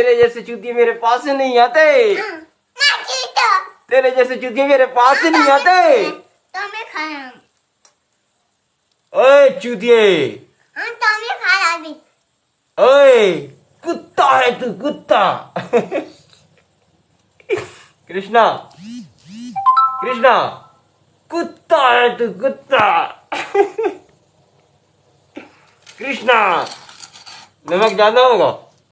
तेरे जैसे चूतिए मेरे पास से नहीं आते। तेरे जैसे चूतिए मेरे पास से नहीं आते। તમે ओए चूतिए। ओए, कुत्ता है तू, कुत्ता। कृष्णा कृष्णा, कुत्ता है तू, कुत्ता। कृष्णा, नमक ज़्यादा होगा।